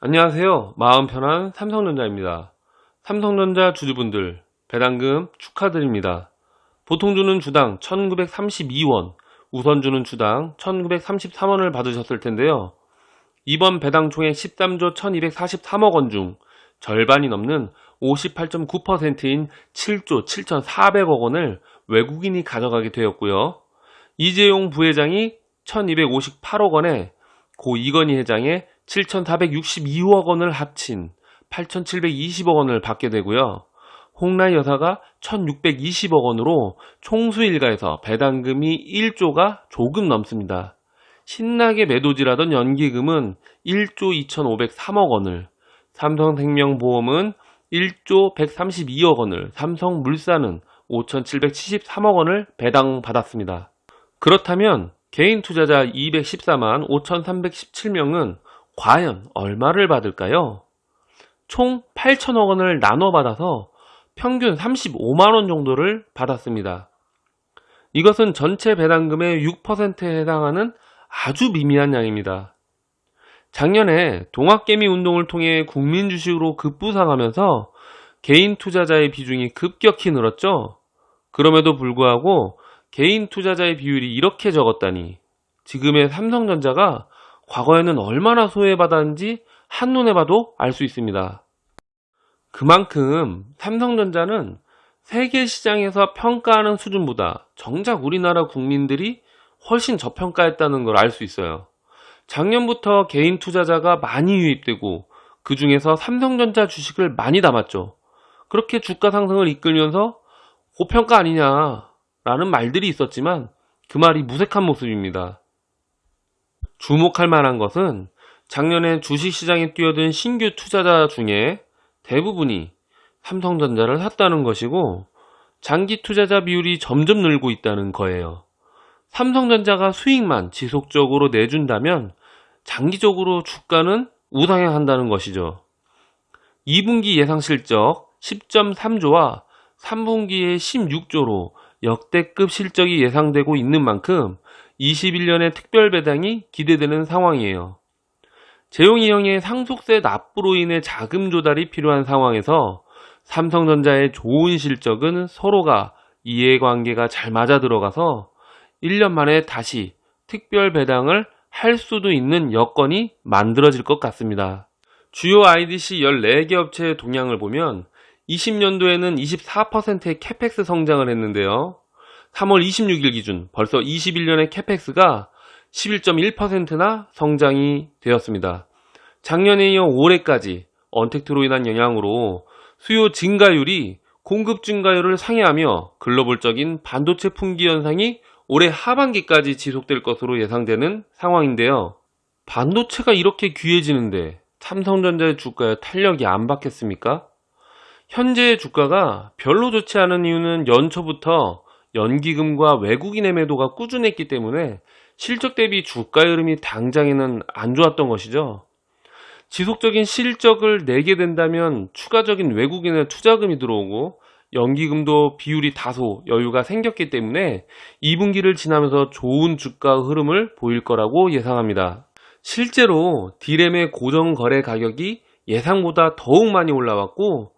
안녕하세요. 마음 편한 삼성전자입니다. 삼성전자 주주분들 배당금 축하드립니다. 보통 주는 주당 1932원, 우선 주는 주당 1933원을 받으셨을 텐데요. 이번 배당 총액 13조 1243억 원 중 절반이 넘는 58.9%인 7조 7400억 원을 외국인이 가져가게 되었고요. 이재용 부회장이 1258억 원에 고 이건희 회장의 7,462억 원을 합친 8,720억 원을 받게 되고요. 홍라희 여사가 1,620억 원으로 총수 일가에서 배당금이 1조가 조금 넘습니다. 신나게 매도질하던 연기금은 1조 2,503억 원을, 삼성생명보험은 1조 132억 원을, 삼성물산은 5,773억 원을 배당받았습니다. 그렇다면 개인 투자자 214만 5,317명은 과연 얼마를 받을까요? 총 8천억 원을 나눠 받아서 평균 35만원 정도를 받았습니다. 이것은 전체 배당금의 6%에 해당하는 아주 미미한 양입니다. 작년에 동학개미 운동을 통해 국민 주식으로 급부상하면서 개인 투자자의 비중이 급격히 늘었죠. 그럼에도 불구하고 개인 투자자의 비율이 이렇게 적었다니 지금의 삼성전자가 과거에는 얼마나 소외받았는지 한눈에 봐도 알 수 있습니다. 그만큼 삼성전자는 세계 시장에서 평가하는 수준보다 정작 우리나라 국민들이 훨씬 저평가했다는 걸 알 수 있어요. 작년부터 개인 투자자가 많이 유입되고 그 중에서 삼성전자 주식을 많이 담았죠. 그렇게 주가 상승을 이끌면서 고평가 아니냐라는 말들이 있었지만 그 말이 무색한 모습입니다. 주목할 만한 것은 작년에 주식시장에 뛰어든 신규 투자자 중에 대부분이 삼성전자를 샀다는 것이고 장기 투자자 비율이 점점 늘고 있다는 거예요. 삼성전자가 수익만 지속적으로 내준다면 장기적으로 주가는 우상향한다는 것이죠. 2분기 예상 실적 10.3조와 3분기에 16조로 역대급 실적이 예상되고 있는 만큼 21년의 특별 배당이 기대되는 상황이에요. 재용이 형의 상속세 납부로 인해 자금 조달이 필요한 상황에서 삼성전자의 좋은 실적은 서로가 이해관계가 잘 맞아 들어가서 1년 만에 다시 특별 배당을 할 수도 있는 여건이 만들어질 것 같습니다. 주요 IDC 14개 업체의 동향을 보면 20년도에는 24%의 CAPEX 성장을 했는데요. 3월 26일 기준 벌써 21년의 CAPEX가 11.1%나 성장이 되었습니다. 작년에 이어 올해까지 언택트로 인한 영향으로 수요 증가율이 공급 증가율을 상회하며 글로벌적인 반도체 품귀 현상이 올해 하반기까지 지속될 것으로 예상되는 상황인데요. 반도체가 이렇게 귀해지는데 삼성전자의 주가에 탄력이 안 받겠습니까? 현재의 주가가 별로 좋지 않은 이유는 연초부터 연기금과 외국인의 매도가 꾸준했기 때문에 실적 대비 주가 흐름이 당장에는 안 좋았던 것이죠. 지속적인 실적을 내게 된다면 추가적인 외국인의 투자금이 들어오고 연기금도 비율이 다소 여유가 생겼기 때문에 2분기를 지나면서 좋은 주가 흐름을 보일 거라고 예상합니다. 실제로 디램의 고정 거래 가격이 예상보다 더욱 많이 올라왔고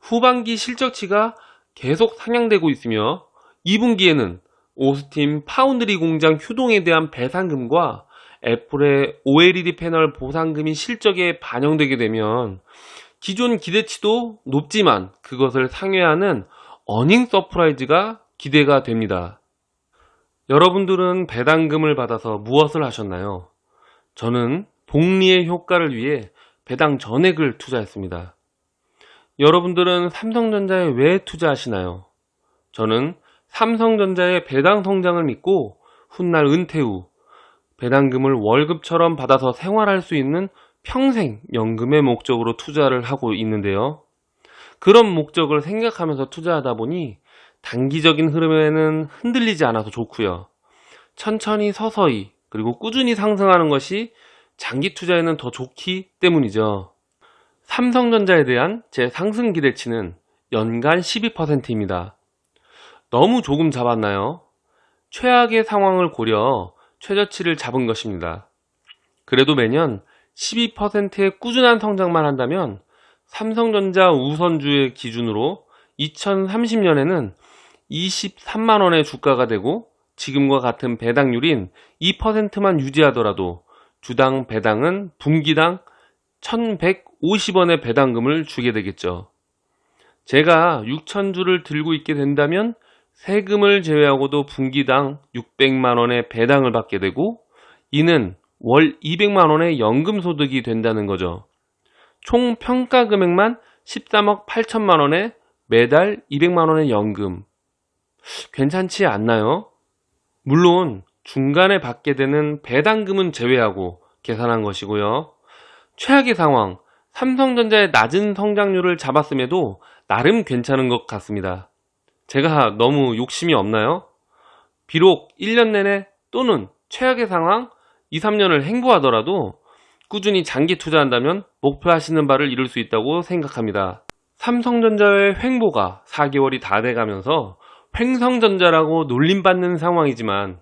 후반기 실적치가 계속 상향되고 있으며 2분기에는 오스틴 파운드리 공장 휴동에 대한 배상금과 애플의 OLED 패널 보상금이 실적에 반영되게 되면 기존 기대치도 높지만 그것을 상회하는 어닝 서프라이즈가 기대가 됩니다. 여러분들은 배당금을 받아서 무엇을 하셨나요? 저는 복리의 효과를 위해 배당 전액을 투자했습니다. 여러분들은 삼성전자에 왜 투자하시나요? 저는 삼성전자의 배당 성장을 믿고 훗날 은퇴 후 배당금을 월급처럼 받아서 생활할 수 있는 평생 연금의 목적으로 투자를 하고 있는데요. 그런 목적을 생각하면서 투자하다 보니 단기적인 흐름에는 흔들리지 않아서 좋고요. 천천히 서서히 그리고 꾸준히 상승하는 것이 장기 투자에는 더 좋기 때문이죠. 삼성전자에 대한 제 상승 기대치는 연간 12%입니다. 너무 조금 잡았나요? 최악의 상황을 고려 최저치를 잡은 것입니다. 그래도 매년 12%의 꾸준한 성장만 한다면 삼성전자 우선주의 기준으로 2030년에는 23만원의 주가가 되고 지금과 같은 배당률인 2%만 유지하더라도 주당 배당은 분기당 1150원의 배당금을 주게 되겠죠. 제가 6천주를 들고 있게 된다면 세금을 제외하고도 분기당 600만 원의 배당을 받게 되고 이는 월 200만 원의 연금 소득이 된다는 거죠. 총 평가 금액만 13억 8천만 원에 매달 200만 원의 연금. 괜찮지 않나요? 물론 중간에 받게 되는 배당금은 제외하고 계산한 것이고요. 최악의 상황, 삼성전자의 낮은 성장률을 잡았음에도 나름 괜찮은 것 같습니다. 제가 너무 욕심이 없나요? 비록 1년 내내 또는 최악의 상황 2, 3년을 행보하더라도 꾸준히 장기 투자한다면 목표하시는 바를 이룰 수 있다고 생각합니다. 삼성전자의 횡보가 4개월이 다 돼가면서 횡성전자라고 놀림받는 상황이지만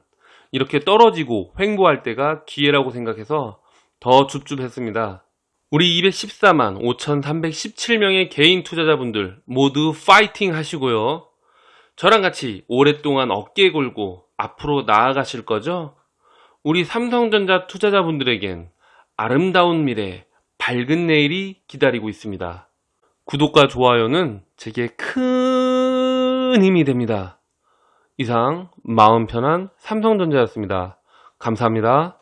이렇게 떨어지고 횡보할 때가 기회라고 생각해서 더 줍줍했습니다. 우리 214만 5317명의 개인 투자자분들 모두 파이팅 하시고요. 저랑 같이 오랫동안 어깨 걸고 앞으로 나아가실 거죠? 우리 삼성전자 투자자분들에겐 아름다운 미래, 밝은 내일이 기다리고 있습니다. 구독과 좋아요는 제게 큰 힘이 됩니다. 이상 마음 편한 삼성전자였습니다. 감사합니다.